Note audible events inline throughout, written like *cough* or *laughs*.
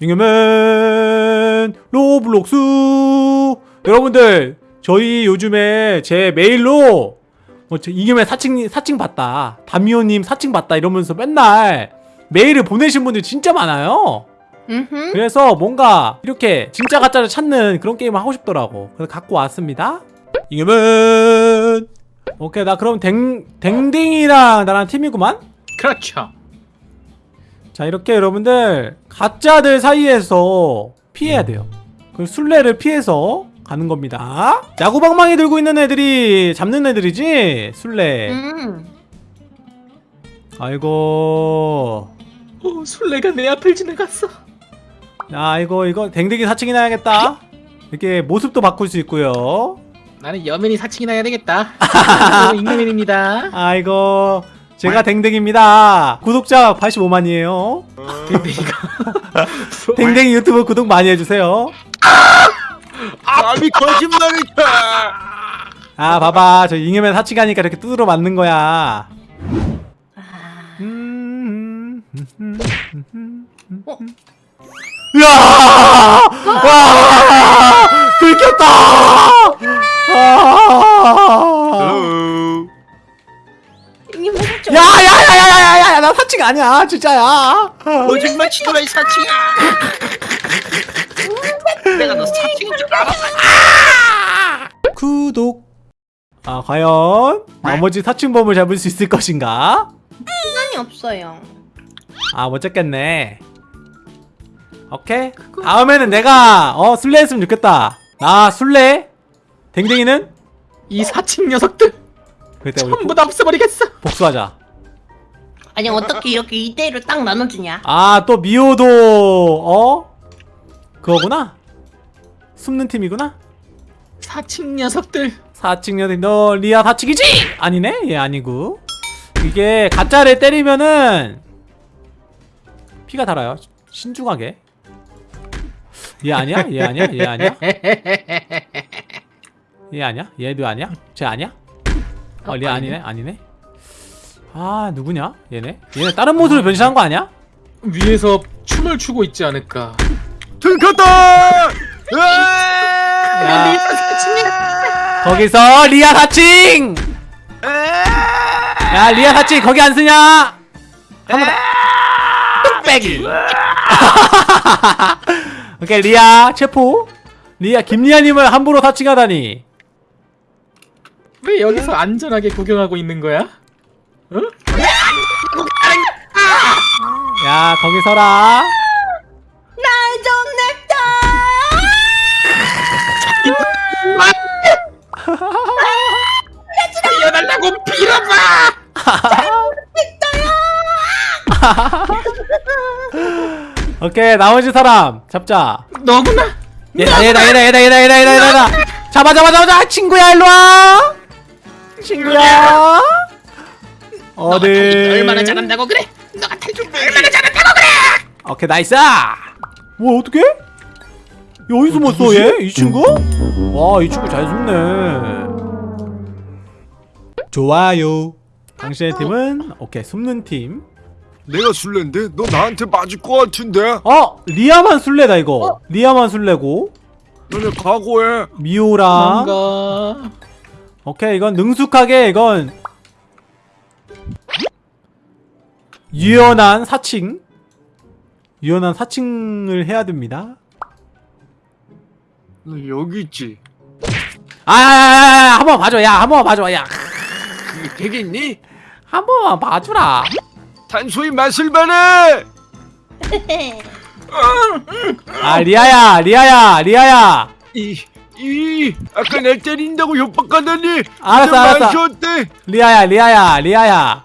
잉여맨 로블록스. 여러분들 저희 요즘에 제 메일로 뭐 잉여맨 사칭 사칭 봤다 담미호님 사칭 봤다 이러면서 맨날 메일을 보내신 분들 진짜 많아요. 음흠. 그래서 뭔가 이렇게 진짜 가짜를 찾는 그런 게임을 하고 싶더라고. 그래서 갖고 왔습니다. 잉여맨. 오케이 나 그럼 댕, 댕댕이랑 나랑 팀이구만? 그렇죠. 자 이렇게 여러분들 가짜들 사이에서 피해야 음. 돼요. 그 술래를 피해서 가는 겁니다. 야구방망이 들고 있는 애들이 잡는 애들이지? 술래 음. 아이고. 어, 오, 술래가 내 앞을 지나갔어. 야 이거 이거 댕댕이 사칭이 나야겠다. 이렇게 모습도 바꿀 수 있고요. 나는 여민이 사칭이 나야 되겠다. *laughs* 어, 익명인입니다. 아이고. 제가 댕댕입니다. 구독자 85만이에요. 댕댕이가 *laughs* 댕댕이 유튜브 구독 많이 해주세요. 아미 거짓말이다. 아 봐봐 저 잉여맨 사치 가니까 이렇게 두드러 맞는 거야. 음, 음, 와! 들켰다! 아! 야, 나 사칭 아니야 진짜야. 거짓말 치지 마 이 사칭. 내가 너 사칭인 줄 알았어 아! 구독. 아 과연 나머지 사칭범을 잡을 수 있을 것인가? 시간이 없어요. 아 못 잡겠네. 오케이. 다음에는 내가 어 술래 했으면 좋겠다. 나 술래? 댕댕이는? 이 사칭 녀석들 전부 다 없애버리겠어. 복수하자. 아니 어떻게 이렇게 2대1로 딱 나눠주냐 아 또 미호도 어? 그거구나? 숨는 팀이구나? 사층 녀석들 사층 녀석 너 리아 사층이지? 아니네? 얘 아니고 이게 가짜를 때리면은 피가 달아요 신중하게 얘 아니야? 얘 아니야? 얘 아니야? 얘 아니야? 얘도 아니야? 쟤 아니야? 어, 어 얘 아니네? 아니네? 아 누구냐? 얘네? 얘네 다른 모습으로 변신한 거 아니야? 위에서 춤을 추고 있지 않을까 등컸다! 거기서 리아 사칭! 야 리아 사칭 거기 안 서냐? 한번 뚝배기! *laughs* 오케이 리아 체포 리아 김리아님을 함부로 사칭하다니 왜 여기서 안전하게 구경하고 있는 거야? 응? 야 거기 서라 날 좀 냅둬 살려달라고 빌어봐! 오케이 나머지 사람 잡자 너구나 얘다 얘다 얘다 얘다 얘다 얘다 얘다 얘다 잡아 잡아 잡아 친구야 일로와 친구야 어디? 얼마나 잘한다고 그래? 너가 탈출 얼마나 잘한다고 그래? 오케이 nice. 뭐 어떻게? 여기 숨었어 어, 얘? 이 친구? 음. 와 이 친구 잘 숨네. 좋아요. 당신의 어. 팀은 오케이 숨는 팀. 내가 술래인데 너 나한테 맞을 것 같은데? 어 리아만 술래다 이거. 어? 리아만 술래고. 너네 각오해. 미호랑. 뭔가... 오케이 이건 능숙하게 이건 유연한 사칭. 유연한 사칭을 해야 됩니다. 여기 있지. 아 한번 봐줘. 야 한번 봐줘. 야. 되게 있니? 한번 봐주라. 탄소의 맛을 봐라! 아 리아야 리아야 리아야. 이, 이 아까 날 때린다고 협박하다니. 알았어 알았어. 리아야 리아야 리아야.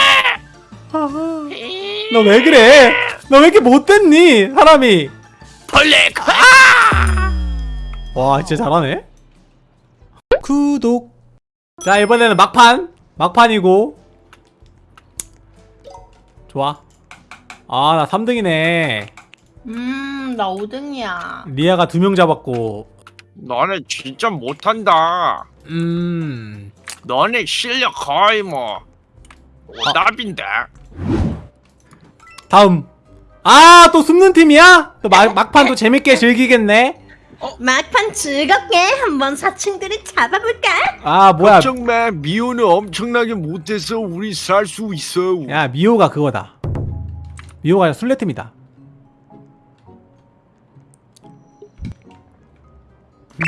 너 왜 그래? 너 왜 이렇게 못됐니? 사람이? 벌레 아! 와 진짜 잘하네. 구독. 자 이번에는 막판. 막판이고. 좋아. 아 나 3등이네. 음나 5등이야. 리아가 두 명 잡았고. 너네 진짜 못한다. 음. 너네 실력 거의 뭐 아. 오답인데. 아. 다음. 아 또 숨는 팀이야? 또 막, 막판 또 재밌게 즐기겠네. 막판 즐겁게 한번 사칭들이 잡아볼까? 아 뭐야. 걱정 마. 미호는 엄청나게 못해서 우리 살 수 있어. 야 미호가 그거다. 미호가 술래팀이다.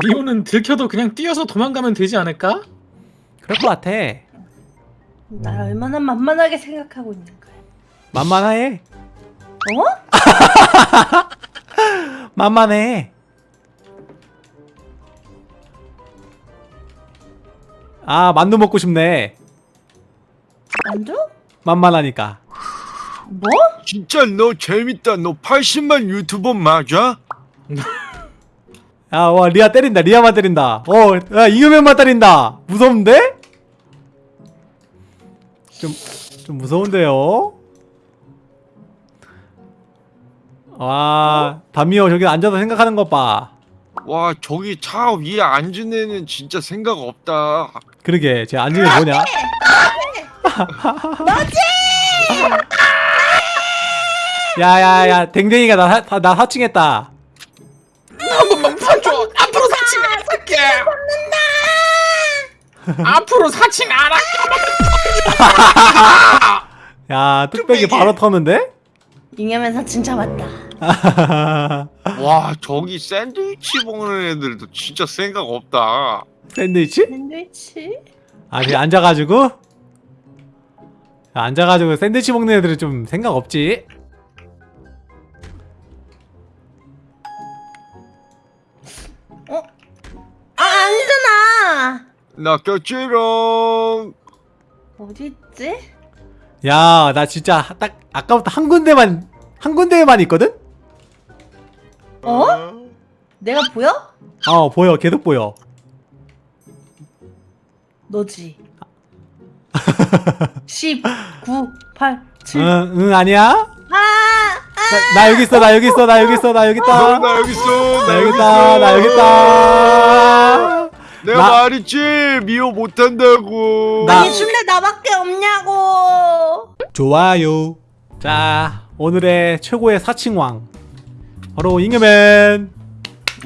미호는 들켜도 그냥 뛰어서 도망가면 되지 않을까? 그럴 것 같아. 날 얼마나 만만하게 생각하고 있는 거야. 만만해 어? *laughs* 만만해 아 만두 먹고 싶네 만두? 만만하니까 뭐? 진짜 너 재밌다 너 80만 유튜버 맞아? *laughs* 야, 와, 리아 때린다. 리아만 때린다. 어, 야, 이금현만 때린다. 무서운데? 좀, 좀 무서운데요? 와, 담미호 저기 앉아서 생각하는 것 봐. 와 저기 차 위에 앉은 애는 진짜 생각 없다 그러게, 쟤 앉은 게 뭐냐? 야, 야, 야, 댕댕이가 나, 사- 나 사칭했다. 한 번만 풀어줘. 앞으로 사칭 안 할게. 앞으로 사칭 안 할게. 야, 뚝배기 바로 터는데? 잉여맨 사칭 잡았다 *laughs* 와 저기 샌드위치 먹는 애들도 진짜 생각 없다 샌드위치? 샌드위치? 아, 그냥 앉아가지고? 앉아가지고 샌드위치 먹는 애들은 좀 생각 없지? 어? 아 아니잖아 나 꼈지롱 어딨지? 야, 나 진짜 딱 아까부터 한 군데만 한 군데에만 있거든? 어? 내가 보여? 어, 보여. 계속 보여. 너지 10 9 8 7 응, 응 아니야? 아! 나, 나 여기 있어. 나 여기 있어. 나 여기 있어. 나 여기 어, 있다. 나 여기 있어 나 여기 있다. 나 여기 있다. 내가 나- 말했지 미호 못한다고 나- 아니 술래 나밖에 없냐고 좋아요. 자, 오늘의 최고의 사칭왕. 바로 잉여맨.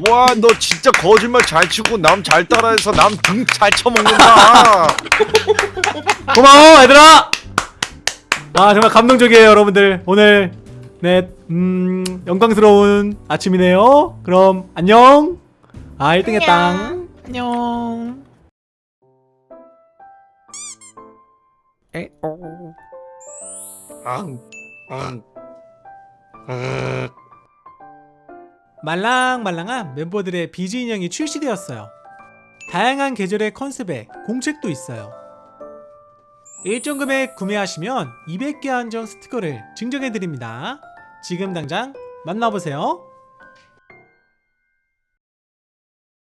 와 너 진짜 거짓말 잘 치고 남 잘 따라해서 남 등 잘 쳐먹는다 *laughs* 고마워, 얘들아. 아, 정말 감동적이에요, 여러분들. 오늘 네, 음, 영광스러운 아침이네요. 그럼 안녕. 아, 1등 했다. 안녕. 앙, 앙, 앙. 말랑말랑한 멤버들의 비즈 인형이 출시되었어요. 다양한 계절의 컨셉에 공책도 있어요. 일정 금액 구매하시면 200개 한정 스티커를 증정해드립니다. 지금 당장 만나보세요.